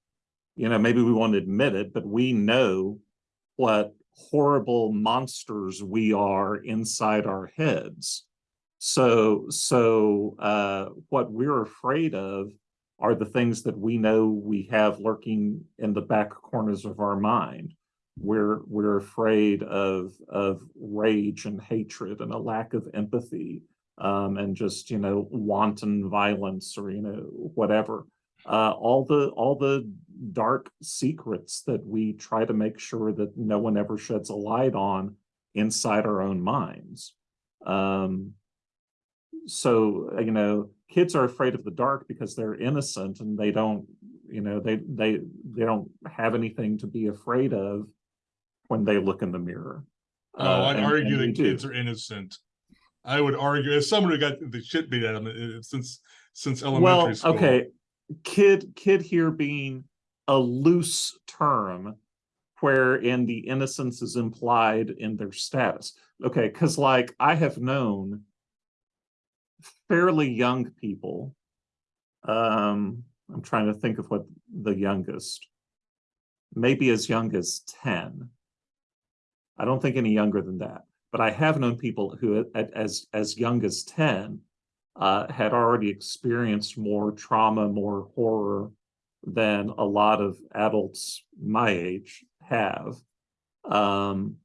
you know, maybe we won't admit it, but we know what horrible monsters we are inside our heads. So so uh what we're afraid of are the things that we know we have lurking in the back corners of our mind. We're we're afraid of of rage and hatred and a lack of empathy um and just you know wanton violence or you know whatever uh all the all the dark secrets that we try to make sure that no one ever sheds a light on inside our own minds um so uh, you know kids are afraid of the dark because they're innocent and they don't you know they they they don't have anything to be afraid of when they look in the mirror Oh, Uh, I'd and- argue and that do. kids are innocent. I would argue, as someone who got the shit beat out of them uh, since since well elementary school. okay kid kid here being a loose term wherein the innocence is implied in their status okay because like i have known fairly young people um i'm trying to think of what the youngest maybe as young as 10 i don't think any younger than that but i have known people who at, as as young as 10 uh, had already experienced more trauma, more horror than a lot of adults my age have. Um,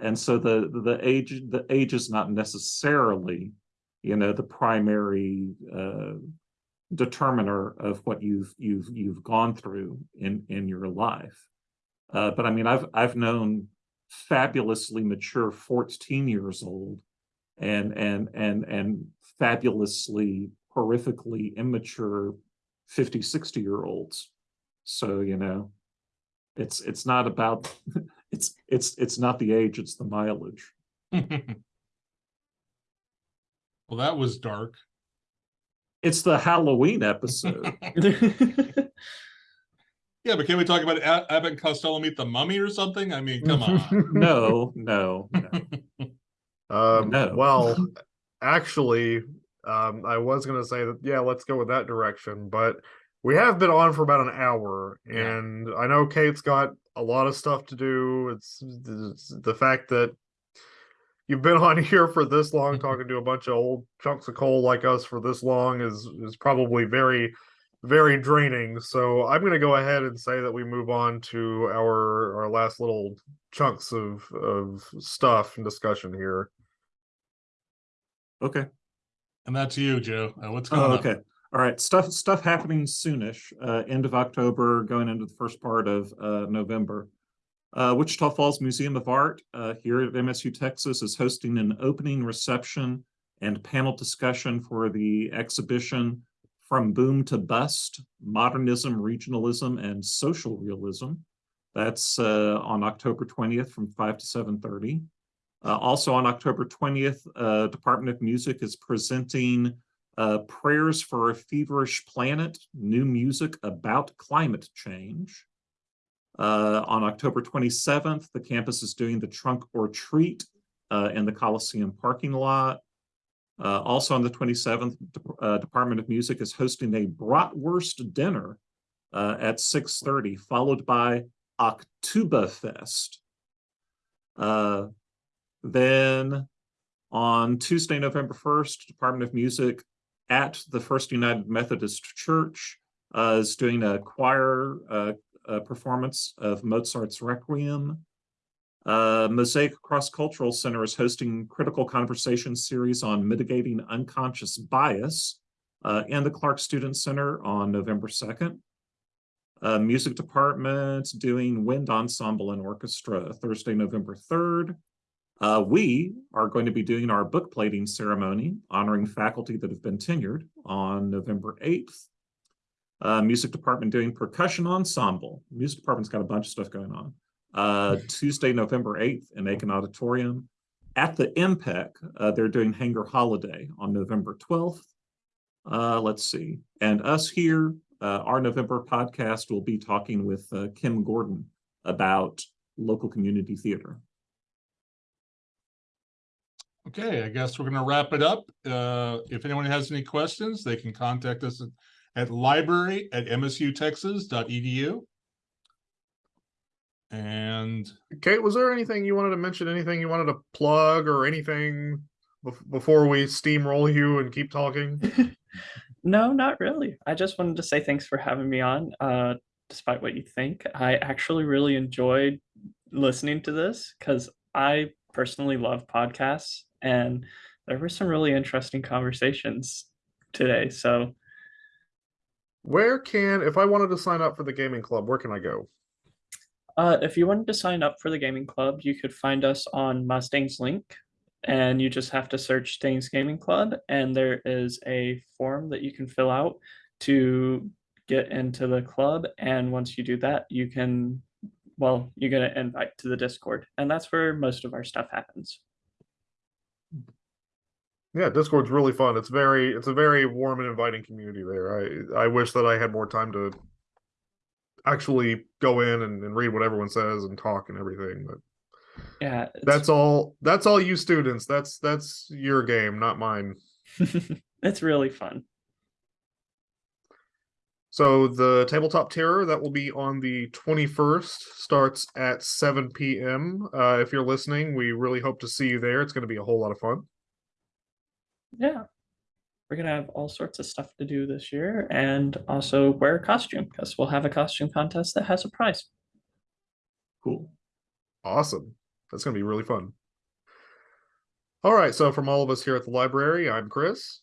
and so the the age the age is not necessarily, you know, the primary uh, determiner of what you've you've you've gone through in in your life. Uh, but I mean, I've I've known fabulously mature 14 years old and and and and fabulously horrifically immature 50 60 year olds so you know it's it's not about it's it's it's not the age it's the mileage well, that was dark. it's the halloween episode Yeah, but can we talk about A- Abbott and Costello meet the mummy or something? I mean, come on. no no no Um, No. well, actually, um, I was gonna say that, yeah, let's go with that direction, but we have been on for about an hour, Yeah. and I know Kate's got a lot of stuff to do. It's, it's the fact that you've been on here for this long, talking to a bunch of old chunks of coal like us for this long is is probably very, very draining. So I'm gonna go ahead and say that we move on to our our last little chunks of of stuff and discussion here. okay and that's you, Joe. Uh, what's going Oh, on? okay. All right. Stuff stuff happening soonish. Uh, end of October, going into the first part of uh, November. Uh, Wichita Falls Museum of Art uh, here at MSU Texas is hosting an opening reception and panel discussion for the exhibition From Boom to Bust: Modernism, Regionalism, and Social Realism. That's uh, on October 20th from 5 to 7:30. Uh, also on October 20th, uh, Department of Music is presenting Uh, Prayers for a Feverish Planet, new music about climate change. Uh, on October twenty-seventh, the campus is doing the trunk or treat uh, in the Coliseum parking lot. Uh, also on the twenty-seventh, uh, Department of Music is hosting a bratwurst dinner uh, at six thirty, followed by Oktoberfest. Uh, then on Tuesday, November first, Department of Music at the First United Methodist Church uh, is doing a choir uh, uh, performance of Mozart's Requiem. Uh, Mosaic Cross Cultural Center is hosting critical conversation series on mitigating unconscious bias uh, in the Clark Student Center on November 2nd. Uh, music department doing wind ensemble and orchestra Thursday, November 3rd. Uh, we are going to be doing our book plating ceremony honoring faculty that have been tenured on November 8th. Uh, music department doing percussion ensemble. Music department's got a bunch of stuff going on. Uh, Tuesday, November 8th in Akin Auditorium. At the MPEC, uh, they're doing Hanger Holiday on November 12th. Uh, let's see. And us here, uh, our November podcast will be talking with uh, Kim Gordon about local community theater. Okay, I guess we're gonna wrap it up. Uh, if anyone has any questions, they can contact us at- at library at msutexas.edu. And Kate, was there anything you wanted to mention? Anything you wanted to plug or anything bef- before we steamroll you and keep talking? No, not really. I just wanted to say thanks for having me on. Uh, despite what you think, I actually really enjoyed listening to this because I personally love podcasts and there were some really interesting conversations today. So Where can, if I wanted to sign up for the gaming club, where can I go? Uh, if you wanted to sign up for the gaming club, you could find us on Mustang's link, and you just have to search Stangs Gaming Club, and there is a form that you can fill out to get into the club. And once you do that, you can, well, you get an invite to the Discord, and that's where most of our stuff happens. Yeah, Discord's really fun. It's very, it's a very warm and inviting community there. I, I wish that I had more time to actually go in and, and read what everyone says and talk and everything. But Yeah, that's all. That's all you students. That's that's your game, not mine. it's really fun. So the tabletop terror that will be on the 21st starts at 7 p.m. Uh, if you're listening, we really hope to see you there. It's going to be a whole lot of fun. Yeah. We're gonna have all sorts of stuff to do this year and also wear a costume because we'll have a costume contest that has a prize. Cool. Awesome. That's going to be really fun. All right. So from all of us here at the library, I'm Chris.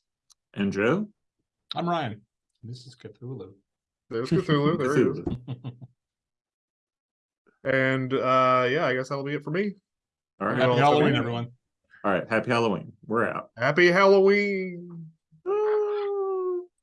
And Joe? I'm Ryan. This is Cthulhu. There's Cthulhu. there he is. And uh, yeah, I guess that'll be it for me. All right. Happy Halloween, everyone. All right. Happy Halloween. We're out. Happy Halloween.